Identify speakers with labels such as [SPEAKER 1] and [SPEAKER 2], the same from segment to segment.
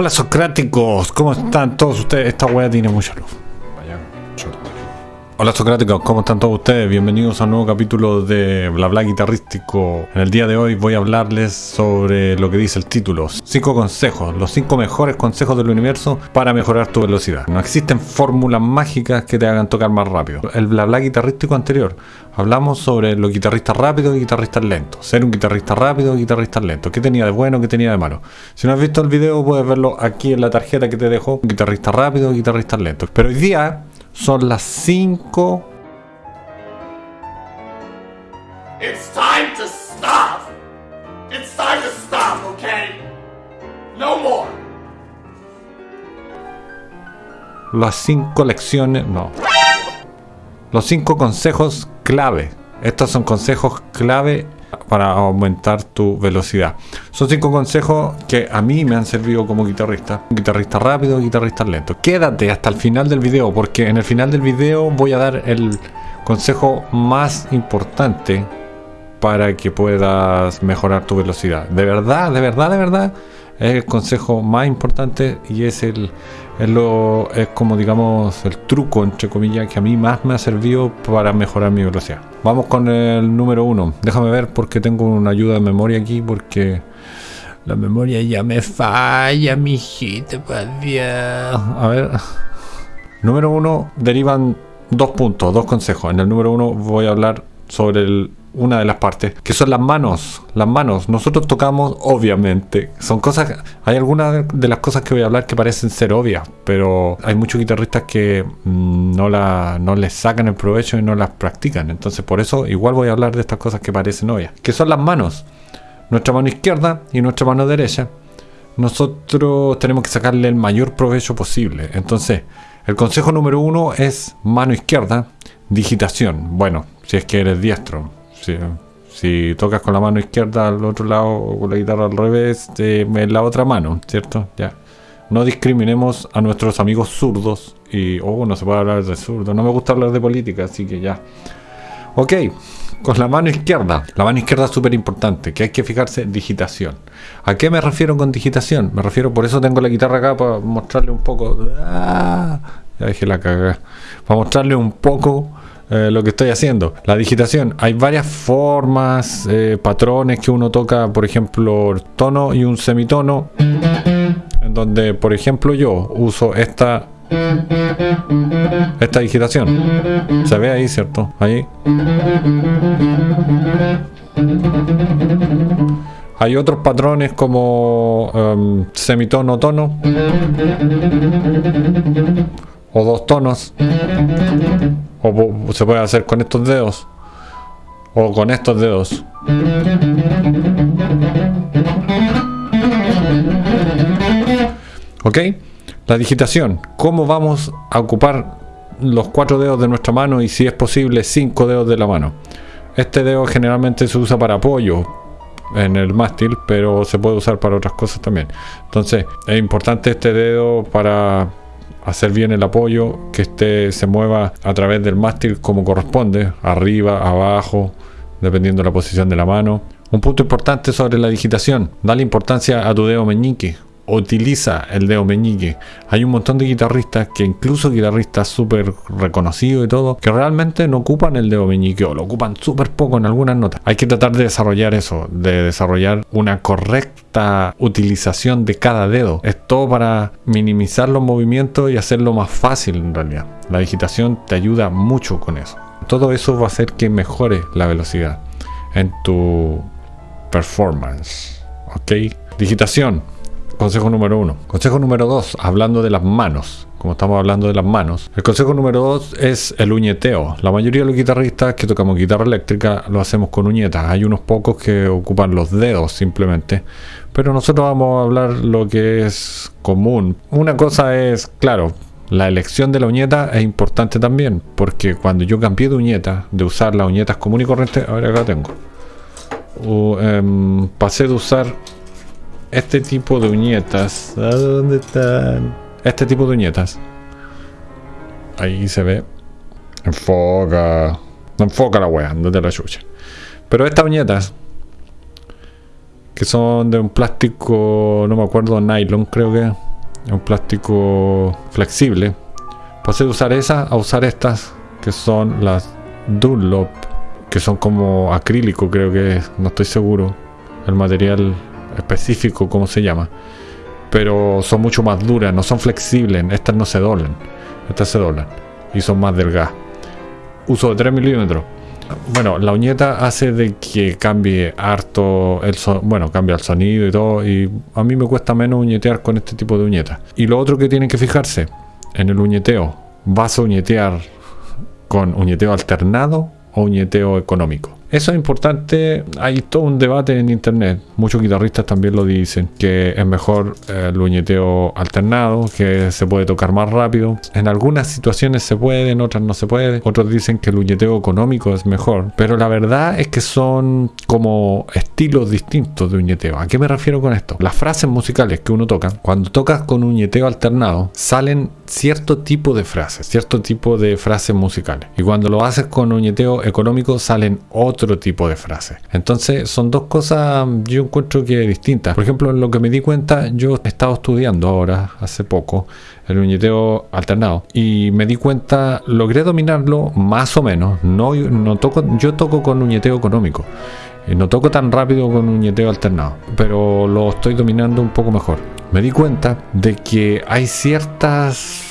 [SPEAKER 1] Hola socráticos, ¿cómo están todos ustedes? Esta wea tiene mucha luz. Hola socráticos, ¿cómo están todos ustedes? Bienvenidos a un nuevo capítulo de Bla Bla Guitarrístico. En el día de hoy voy a hablarles sobre lo que dice el título. 5 consejos, los 5 mejores consejos del universo para mejorar tu velocidad. No existen fórmulas mágicas que te hagan tocar más rápido. El Bla Bla Guitarrístico anterior hablamos sobre los guitarristas rápidos y guitarristas lentos. Ser un guitarrista rápido y guitarristas lentos. ¿Qué tenía de bueno, qué tenía de malo? Si no has visto el video puedes verlo aquí en la tarjeta que te dejo. Guitarristas rápidos y guitarristas lentos. Pero hoy día son las 5.
[SPEAKER 2] It's time to stop! It's time to stop, okay? No more!
[SPEAKER 1] Las 5 lecciones. No. Los 5 consejos clave. Estos son consejos clave para aumentar tu velocidad. Son cinco consejos que a mí me han servido como guitarrista. Guitarrista rápido, guitarrista lento. Quédate hasta el final del video porque en el final del video voy a dar el consejo más importante para que puedas mejorar tu velocidad. De verdad, de verdad, de verdad es el consejo más importante y es el es, lo, es como digamos el truco entre comillas que a mí más me ha servido para mejorar mi velocidad. Vamos con el número uno. Déjame ver porque tengo una ayuda de memoria aquí porque la memoria ya me falla mi hijita a ver. Número uno derivan dos puntos dos consejos. En el número uno voy a hablar sobre el una de las partes, que son las manos. Las manos, nosotros tocamos obviamente. Son cosas, hay algunas de las cosas que voy a hablar que parecen ser obvias, pero hay muchos guitarristas que mm, no, la, no les sacan el provecho y no las practican. Entonces por eso igual voy a hablar de estas cosas que parecen obvias, que son las manos. Nuestra mano izquierda y nuestra mano derecha. Nosotros tenemos que sacarle el mayor provecho posible. Entonces, el consejo número uno es mano izquierda, digitación. Bueno, si es que eres diestro si, tocas con la mano izquierda al otro lado o con la guitarra al revés, eh, en la otra mano, ¿cierto? Ya. No discriminemos a nuestros amigos zurdos. Y, oh, no se puede hablar de zurdo. No me gusta hablar de política, así que ya. Ok, con la mano izquierda. La mano izquierda es súper importante, que hay que fijarse digitación. ¿A qué me refiero con digitación? Me refiero, por eso tengo la guitarra acá para mostrarle un poco. Ah, ya dejé la cagada. Para mostrarle un poco eh, lo que estoy haciendo. La digitación, hay varias formas, eh, patrones que uno toca, por ejemplo, tono y un semitono, en donde, por ejemplo, yo uso esta esta digitación. Se ve ahí, ¿cierto? Ahí. Hay otros patrones como um, semitono, tono. O dos tonos. O se puede hacer con estos dedos. O con estos dedos. ¿Ok? La digitación. ¿Cómo vamos a ocupar los cuatro dedos de nuestra mano y si es posible cinco dedos de la mano? Este dedo generalmente se usa para apoyo en el mástil, pero se puede usar para otras cosas también. Entonces, es importante este dedo para hacer bien el apoyo, que este se mueva a través del mástil como corresponde, arriba, abajo, dependiendo de la posición de la mano. Un punto importante sobre la digitación, dale importancia a tu dedo meñique, utiliza el dedo meñique. Hay un montón de guitarristas que incluso guitarristas súper reconocidos y todo, que realmente no ocupan el dedo meñique o lo ocupan súper poco en algunas notas. Hay que tratar de desarrollar eso, de desarrollar una correcta utilización de cada dedo. Es todo para minimizar los movimientos y hacerlo más fácil en realidad. La digitación te ayuda mucho con eso. Todo eso va a hacer que mejore la velocidad en tu performance. ¿Ok? Digitación Consejo número uno. Consejo número dos, hablando de las manos. Como estamos hablando de las manos. El consejo número dos es el uñeteo. La mayoría de los guitarristas que tocamos guitarra eléctrica lo hacemos con uñetas. Hay unos pocos que ocupan los dedos simplemente. Pero nosotros vamos a hablar lo que es común. Una cosa es, claro, la elección de la uñeta es importante también, porque cuando yo cambié de uñeta, de usar las uñetas común y corriente, ahora acá tengo, em, pasé de usar este tipo de uñetas. ¿A dónde están? Este tipo de uñetas. Ahí se ve. Enfoca. No enfoca la wea, no te la chucha. Pero estas uñetas. Que son de un plástico, no me acuerdo, nylon creo que. es un plástico flexible. Pasé de usar esa a usar estas que son las Dunlop, que son como acrílico, creo que es, no estoy seguro el material específico, cómo se llama. Pero son mucho más duras, no son flexibles, estas no se doblan, estas se doblan y son más delgadas. Uso de 3 milímetros. Bueno, la uñeta hace de que cambie harto el bueno, cambia el sonido y todo. Y a mí me cuesta menos uñetear con este tipo de uñeta. Y lo otro que tienen que fijarse en el uñeteo, vas a uñetear con uñeteo alternado o uñeteo económico. Eso es importante, hay todo un debate en internet, muchos guitarristas también lo dicen, que es mejor el uñeteo alternado, que se puede tocar más rápido. En algunas situaciones se puede, en otras no se puede. Otros dicen que el uñeteo económico es mejor, pero la verdad es que son como estilos distintos de uñeteo. ¿A qué me refiero con esto? Las frases musicales que uno toca, cuando tocas con uñeteo alternado, salen cierto tipo de frases, cierto tipo de frases musicales. Y cuando lo haces con uñeteo económico, salen otros otro tipo de frase. Entonces son dos cosas yo encuentro que distintas. Por ejemplo, en lo que me di cuenta, yo he estado estudiando ahora, hace poco, el uñeteo alternado y me di cuenta, logré dominarlo más o menos. No, no toco, yo toco con uñeteo económico. No toco tan rápido con uñeteo alternado, pero lo estoy dominando un poco mejor. Me di cuenta de que hay ciertas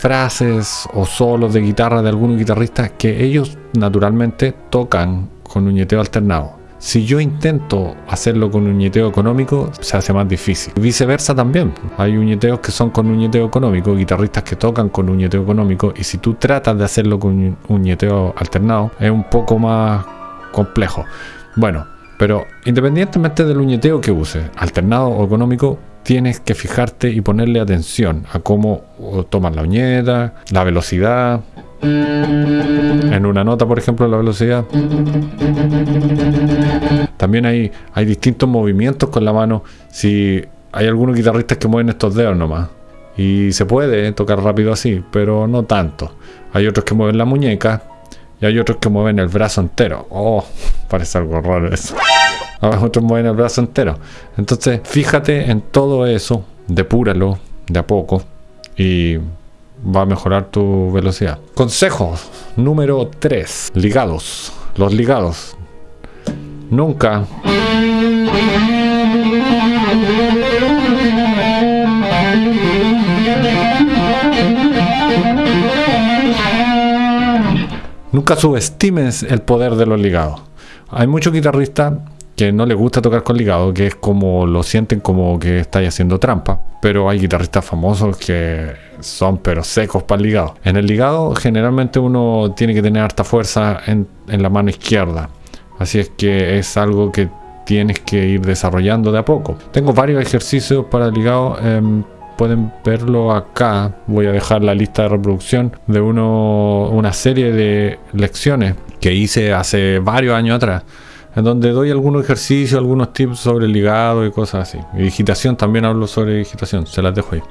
[SPEAKER 1] frases o solos de guitarra de algunos guitarristas que ellos naturalmente tocan con uñeteo alternado. Si yo intento hacerlo con uñeteo económico, se hace más difícil. Viceversa también. Hay uñeteos que son con uñeteo económico, guitarristas que tocan con uñeteo económico, y si tú tratas de hacerlo con uñeteo alternado, es un poco más complejo. Bueno, pero independientemente del uñeteo que uses, alternado o económico, tienes que fijarte y ponerle atención a cómo tomas la uñeta, la velocidad, en una nota, por ejemplo, la velocidad. También hay, hay distintos movimientos con la mano. Si hay algunos guitarristas que mueven estos dedos nomás. Y se puede tocar rápido así, pero no tanto. Hay otros que mueven la muñeca y hay otros que mueven el brazo entero. Oh, parece algo raro eso. Otros mueven el brazo entero. Entonces, fíjate en todo eso, depúralo de a poco y va a mejorar tu velocidad. Consejo número 3. Ligados. Los ligados. Nunca. Nunca subestimes el poder de los ligados. Hay muchos guitarristas que no les gusta tocar con ligado, que es como lo sienten como que estáis haciendo trampa. Pero hay guitarristas famosos que son pero secos para el ligado. En el ligado generalmente uno tiene que tener harta fuerza en, la mano izquierda. Así es que es algo que tienes que ir desarrollando de a poco. Tengo varios ejercicios para el ligado. Em, pueden verlo acá. Voy a dejar la lista de reproducción de una serie de lecciones que hice hace varios años atrás en donde doy algunos ejercicios, algunos tips sobre el ligado y cosas así. Y digitación también hablo sobre digitación, se las dejo ahí.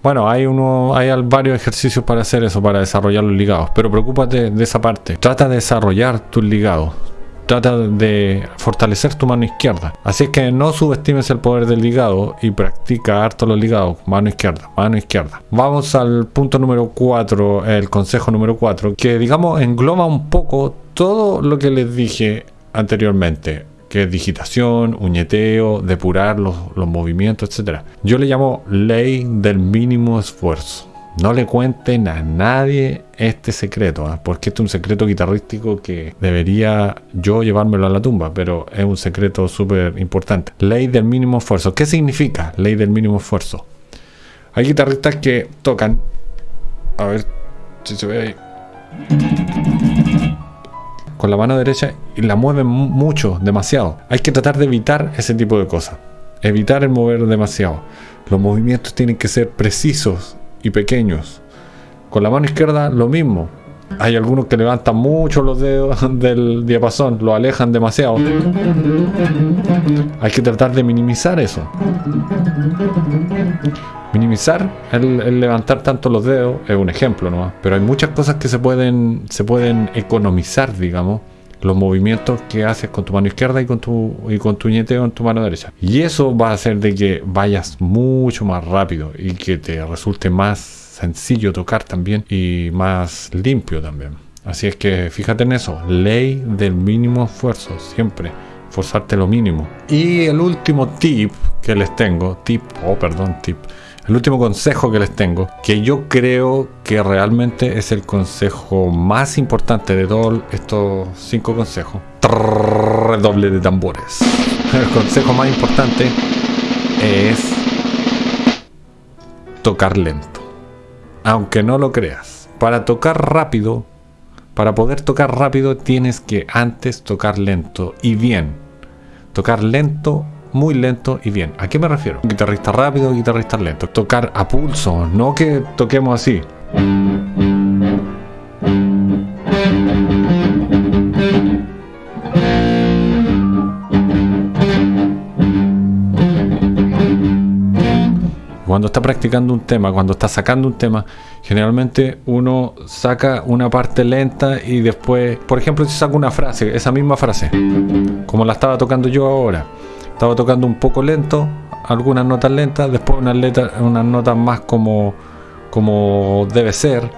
[SPEAKER 1] Bueno, hay, uno, hay varios ejercicios para hacer eso, para desarrollar los ligados, pero preocúpate de esa parte. Trata de desarrollar tus ligados trata de fortalecer tu mano izquierda. Así es que no subestimes el poder del ligado y practica harto los ligados. Mano izquierda, mano izquierda. Vamos al punto número 4, el consejo número 4, que digamos engloba un poco todo lo que les dije anteriormente que es digitación, uñeteo, depurar los, los movimientos, etc. Yo le llamo ley del mínimo esfuerzo. No le cuenten a nadie este secreto, ¿ah? porque este es un secreto guitarrístico que debería yo llevármelo a la tumba, pero es un secreto súper importante. Ley del mínimo esfuerzo. ¿Qué significa ley del mínimo esfuerzo? Hay guitarristas que tocan, a ver si se ve ahí, con la mano derecha y la mueven mucho, demasiado. Hay que tratar de evitar ese tipo de cosas. Evitar el mover demasiado. Los movimientos tienen que ser precisos y pequeños. Con la mano izquierda lo mismo. Hay algunos que levantan mucho los dedos del diapasón, lo alejan demasiado. Hay que tratar de minimizar eso. Minimizar el, levantar tanto los dedos es un ejemplo, ¿no? Pero hay muchas cosas que se pueden, se pueden economizar, digamos, los movimientos que haces con tu mano izquierda y con tu, y con tu ñeteo en tu mano derecha. Y eso va a hacer de que vayas mucho más rápido y que te resulte más sencillo tocar también y más limpio también. Así es que fíjate en eso, ley del mínimo esfuerzo, siempre forzarte lo mínimo. Y el último tip que les tengo, tip, oh perdón, tip, el último consejo que les tengo, que yo creo que realmente es el consejo más importante de todos estos cinco consejos. Redoble de tambores. El consejo más importante es tocar lento. Aunque no lo creas. Para tocar rápido, para poder tocar rápido tienes que antes tocar lento y bien. Tocar lento muy lento y bien. ¿A qué me refiero? Guitarrista rápido, guitarrista lento. Tocar a pulso, no que toquemos así. Cuando está practicando un tema, cuando está sacando un tema, generalmente uno saca una parte lenta y después, por ejemplo, si saco una frase, esa misma frase, como la estaba tocando yo ahora, estaba tocando un poco lento, algunas notas lentas, después unas, letras, unas notas más como, como debe ser,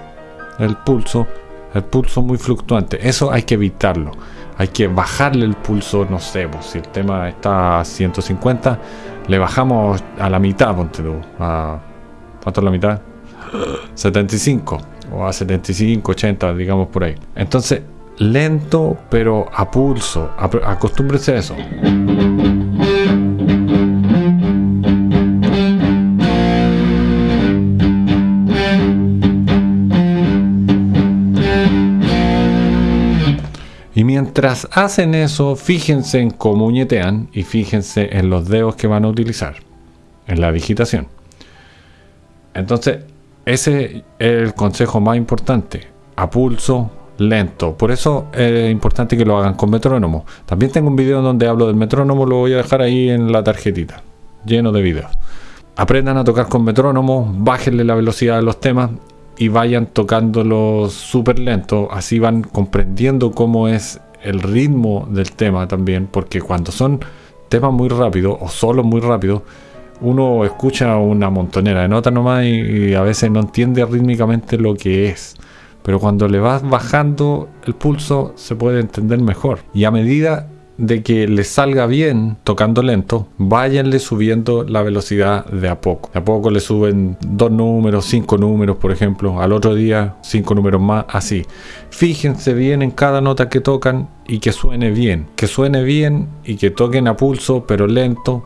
[SPEAKER 1] el pulso, el pulso muy fluctuante. Eso hay que evitarlo. Hay que bajarle el pulso, no sé, pues, si el tema está a 150, le bajamos a la mitad, ponte tú. A, ¿Cuánto la mitad? 75 o a 75, 80, digamos por ahí. Entonces, lento, pero a pulso. Acostúmbrese a eso. Mientras hacen eso, fíjense en cómo uñetean y fíjense en los dedos que van a utilizar en la digitación. Entonces, ese es el consejo más importante. A pulso, lento. Por eso es importante que lo hagan con metrónomo. También tengo un video donde hablo del metrónomo, lo voy a dejar ahí en la tarjetita, lleno de videos. Aprendan a tocar con metrónomo, bájenle la velocidad de los temas y vayan tocándolo súper lento, así van comprendiendo cómo es el ritmo del tema también, porque cuando son temas muy rápidos o solo muy rápidos, uno escucha una montonera de notas nomás y, a veces no entiende rítmicamente lo que es. Pero cuando le vas bajando el pulso se puede entender mejor. Y a medida de que le salga bien tocando lento, váyanle subiendo la velocidad de a poco. De a poco le suben dos números, cinco números, por ejemplo. Al otro día, cinco números más, así. Fíjense bien en cada nota que tocan y que suene bien. Que suene bien y que toquen a pulso, pero lento.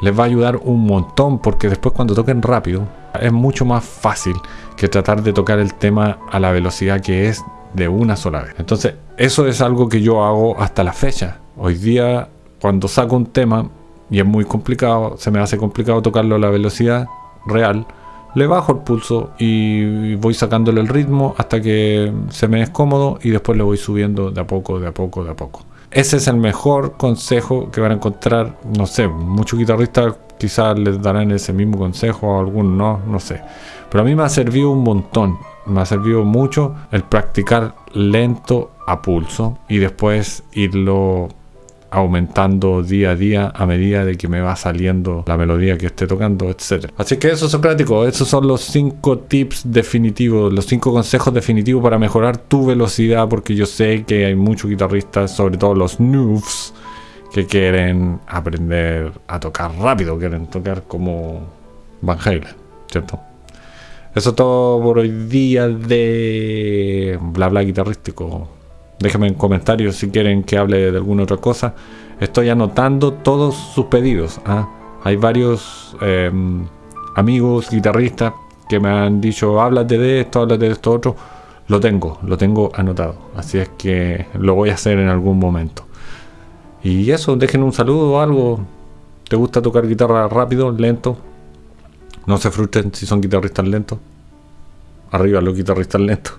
[SPEAKER 1] Les va a ayudar un montón porque después cuando toquen rápido es mucho más fácil que tratar de tocar el tema a la velocidad que es de una sola vez. Entonces, eso es algo que yo hago hasta la fecha. Hoy día, cuando saco un tema y es muy complicado, se me hace complicado tocarlo a la velocidad real, le bajo el pulso y voy sacándole el ritmo hasta que se me es cómodo y después le voy subiendo de a poco, de a poco, de a poco. Ese es el mejor consejo que van a encontrar, no sé, muchos guitarristas quizás les darán ese mismo consejo, a algunos no, no sé. Pero a mí me ha servido un montón, me ha servido mucho el practicar lento a pulso y después irlo aumentando día a día a medida de que me va saliendo la melodía que esté tocando, etcétera. Así que eso, Socrático, esos son los cinco tips definitivos, los cinco consejos definitivos para mejorar tu velocidad, porque yo sé que hay muchos guitarristas, sobre todo los noobs, que quieren aprender a tocar rápido, quieren tocar como Van Halen, ¿cierto? Eso es todo por hoy día de bla bla guitarrístico. Déjenme en comentarios si quieren que hable de alguna otra cosa. Estoy anotando todos sus pedidos. ¿ah? Hay varios em, amigos guitarristas que me han dicho, háblate de esto, háblate de esto otro. Lo tengo, lo tengo anotado. Así es que lo voy a hacer en algún momento. Y eso, dejen un saludo o algo. ¿Te gusta tocar guitarra rápido, lento? No se frustren si son guitarristas lentos. Arriba los guitarristas lentos.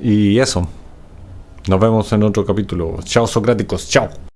[SPEAKER 1] Y eso. Nos vemos en otro capítulo. Chao Socráticos, chao.